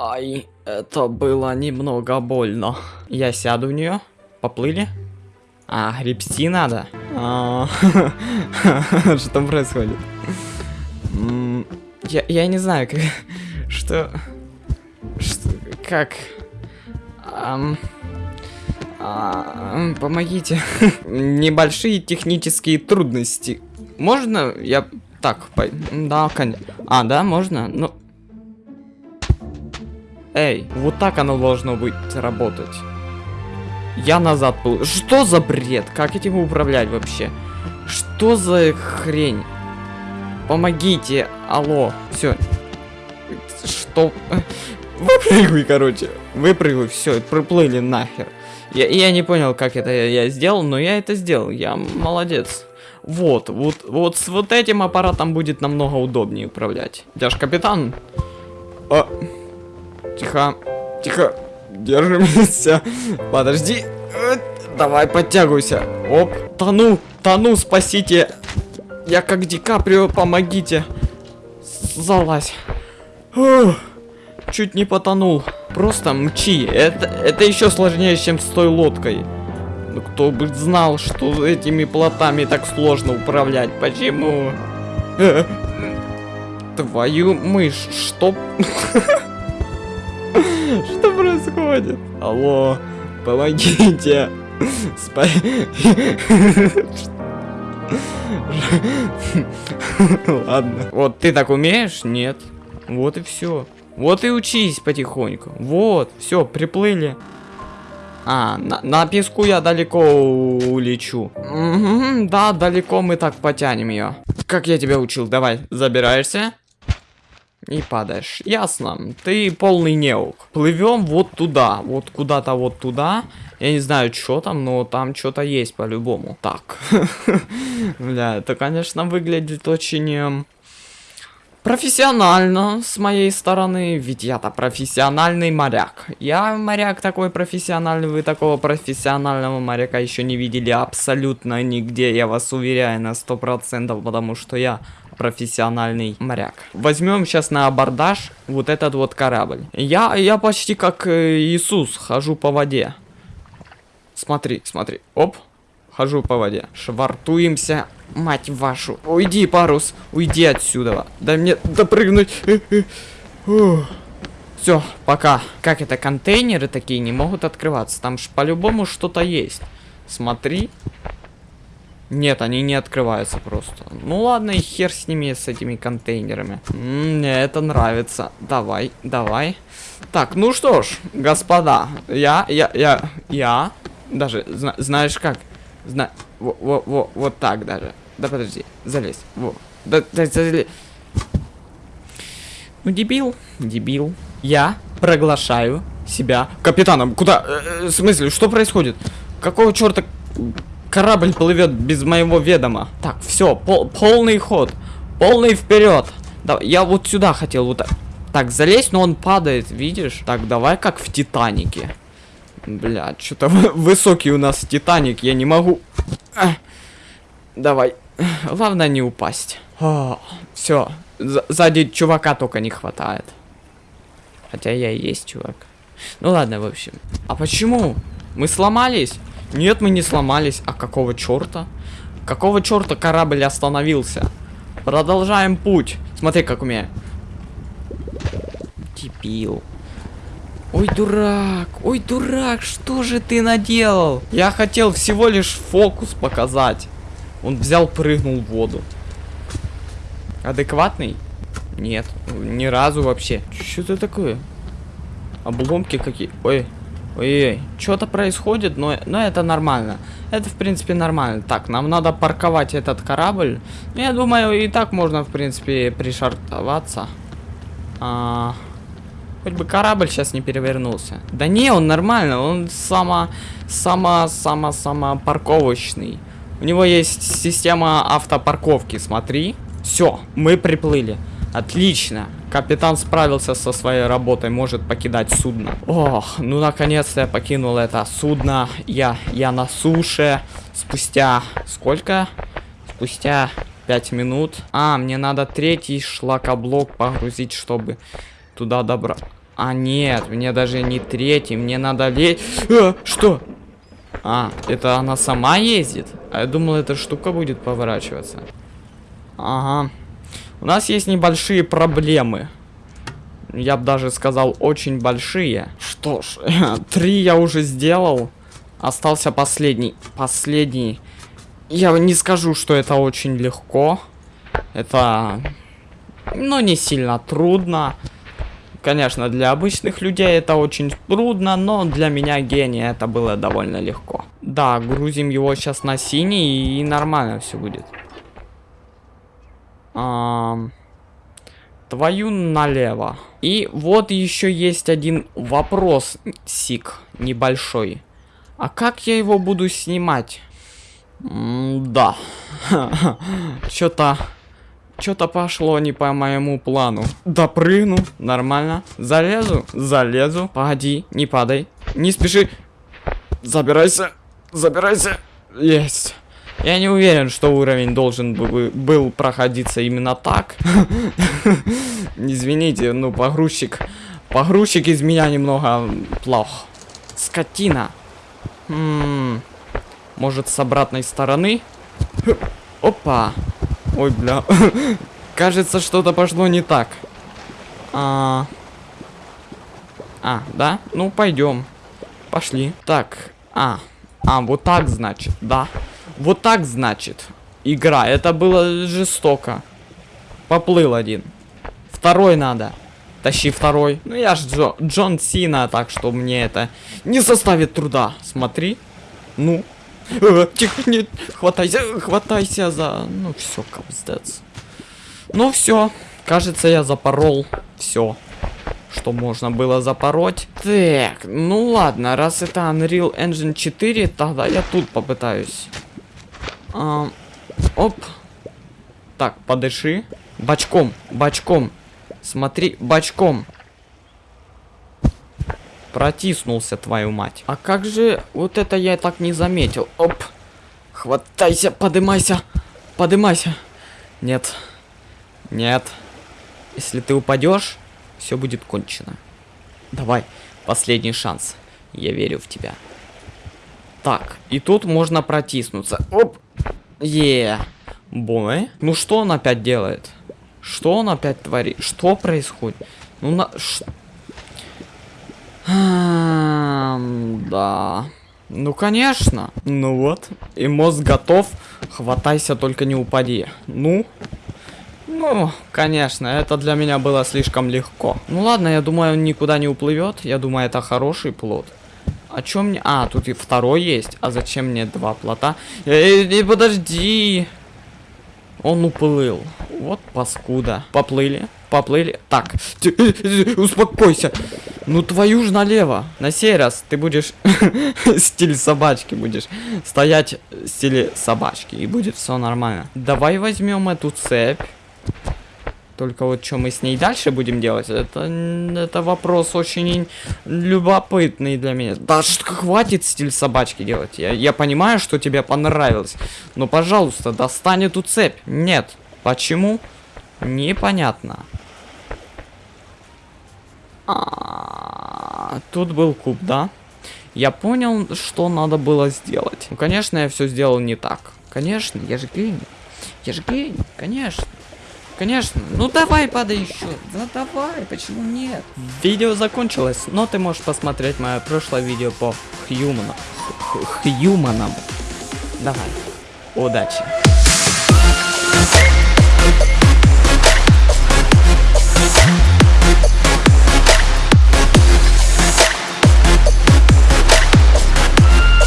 Ай, это было немного больно. Я сяду в нее. Поплыли? А, гребсти надо? А, Что происходит? М, Я, я не знаю, как... Что... Как... А, Помогите. Небольшие технические трудности. Можно я так, да, конечно. А, да, можно? Ну... Эй, вот так оно должно быть работать. Я назад был. Что за бред? Как этим управлять вообще? Что за хрень? Помогите, алло. Все. Что? Выпрыгивай, короче. Выпрыгивай, все, проплыли нахер. Я, я не понял, как это я, я сделал, но я это сделал. Я молодец. Вот, вот, вот с вот этим аппаратом будет намного удобнее управлять. Я капитан. А, тихо, тихо, держимся. Подожди. Э, Давай, подтягивайся. Оп, тону, тону, спасите. Я как Ди Каприо, помогите. Залазь. Чуть не потонул. Просто мчи. Это, это еще сложнее, чем с той лодкой. Ну кто бы знал, что этими плотами так сложно управлять. Почему? Э, Твою мышь, что? Происходит? Алло, помогите. Спа... Ладно. Вот ты так умеешь? Нет. Вот и все. Вот и учись потихоньку. Вот, все, приплыли. А, на, на песку я далеко улечу. Мгм, да, далеко мы так потянем ее. Как я тебя учил, давай, забираешься. И падаешь. Ясно. Ты полный неук. Плывем вот туда. Вот куда-то вот туда. Я не знаю, что там, но там что-то есть по-любому. Так. Бля, это, конечно, выглядит очень... эм, Профессионально с моей стороны, ведь я-то профессиональный моряк. Я моряк такой профессиональный, вы такого профессионального моряка еще не видели абсолютно нигде, я вас уверяю на сто процентов, потому что я профессиональный моряк. Возьмем сейчас на абордаж вот этот вот корабль. Я, я почти как э, Иисус, хожу по воде. Смотри, смотри, оп, хожу по воде. Швартуемся, мать вашу. Уйди, парус, уйди отсюда. Дай мне допрыгнуть. Все, пока. Как это, контейнеры такие не могут открываться? Там ж по-любому что-то есть. Смотри. Нет, они не открываются просто. Ну ладно, и хер с ними, с этими контейнерами. Мне это нравится. Давай, давай. Так, ну что ж, господа, я, я, я, я, даже, зна- знаешь как? Зна... Во, во, во, вот так даже. Да подожди, залезь. Во. Да, да, залезь. Ну, дебил, дебил. Я проглашаю себя капитаном. Куда? Э, э, В смысле, что происходит? Какого черта корабль плывет без моего ведома? Так, все, полный ход. Полный вперед. Да, я вот сюда хотел вот так. Так, залезть, но он падает, видишь? Так, давай как в Титанике. Бля, что-то высокий у нас Титаник, я не могу. Давай. Главное не упасть. Все. Сзади чувака только не хватает. Хотя я и есть чувак. Ну ладно, в общем. А почему? Мы сломались? Нет, мы не сломались. А какого черта? Какого черта корабль остановился? Продолжаем путь. Смотри, как у меня. Дебил. Ой, дурак, ой, дурак, что же ты наделал? Я хотел всего лишь фокус показать. Он взял, прыгнул в воду. Адекватный? Нет, ни разу вообще. Что это такое? Обломки какие? Ой, ой, что-то происходит, но, но это нормально. Это, в принципе, нормально. Так, нам надо парковать этот корабль. Ну, Я думаю, и так можно, в принципе, пришартоваться. А, хоть бы корабль сейчас не перевернулся. Да не, он нормально, он само, само, само, само парковочный. У него есть система автопарковки, смотри. Все, мы приплыли. Отлично. Капитан справился со своей работой, может покидать судно. Ох, ну наконец-то я покинул это судно. Я, я на суше. Спустя сколько? Спустя 5 минут. А, мне надо третий шлакоблок погрузить, чтобы туда добра... А, нет, мне даже не третий, мне надо лезть. А, что? А, это она сама ездит? А я думал, эта штука будет поворачиваться. Ага. У нас есть небольшие проблемы. Я бы даже сказал, очень большие. Что ж, три я уже сделал. Остался последний. Последний. Я не скажу, что это очень легко. Это, ну, не сильно трудно. Конечно, для обычных людей это очень трудно, но для меня гения это было довольно легко. Да, грузим его сейчас на синий и нормально все будет. Твою налево. И вот еще есть один вопрос, Сик, небольшой. А как я его буду снимать? М да. Что-то... Что-то пошло не по моему плану. Допрыгну. Нормально. Залезу. Залезу. Погоди. Не падай. Не спеши. Забирайся. Забирайся. Есть. Я не уверен, что уровень должен бы, был проходиться именно так. Извините, ну погрузчик... Погрузчик из меня немного плох. Скотина. М может, с обратной стороны? Опа. Ой, бля. Кажется, что-то пошло не так. А, а да? Ну, пойдем. Пошли. Так. А. А, вот так, значит, да. Вот так, значит. Игра. Это было жестоко. Поплыл один. Второй надо. Тащи второй. Ну, я ж Джо, Джон Сина, так что мне это не составит труда. Смотри. Ну, Э, тихо, нет, хватайся, хватайся за... Ну, все, капздец. Ну, все. Кажется, я запорол все, что можно было запороть. Так, ну ладно, раз это Unreal Engine 4, тогда я тут попытаюсь. А, оп. Так, подыши. Бочком, бочком. Смотри, бочком. Протиснулся, твою мать. А как же... Вот это я так не заметил. Оп. Хватайся, подымайся. Подымайся. Нет. Нет. Если ты упадешь, все будет кончено. Давай, последний шанс. Я верю в тебя. Так, и тут можно протиснуться. Оп. Е. Бой. Ну что он опять делает? Что он опять творит? Что происходит? Ну на... Ш... Да. Ну, конечно. Ну вот. И мозг готов. Хватайся, только не упади. Ну. Ну, конечно, это для меня было слишком легко. Ну ладно, я думаю, он никуда не уплывет. Я думаю, это хороший плод. А чё мне... А, тут и второй есть. А зачем мне два плота? Эй, эй подожди. Он уплыл. Вот паскуда. Поплыли. Поплыли. Так, успокойся. Ну твою ж налево. На сей раз ты будешь стиль собачки будешь. Стоять в стиле собачки. И будет все нормально. Давай возьмем эту цепь. Только вот что мы с ней дальше будем делать, это, это вопрос очень любопытный для меня. Да что хватит стиль собачки делать. Я, я понимаю, что тебе понравилось. Но, пожалуйста, достань эту цепь. Нет. Почему? Непонятно. А, тут был куб, да? Я понял, что надо было сделать. Ну, конечно, я все сделал не так. Конечно, я же гений. Я же гений, конечно. Конечно. Ну давай падай еще. Да давай, почему нет? Видео закончилось, но ты можешь посмотреть мое прошлое видео по Хьюману. Хьюманам. Давай. Удачи.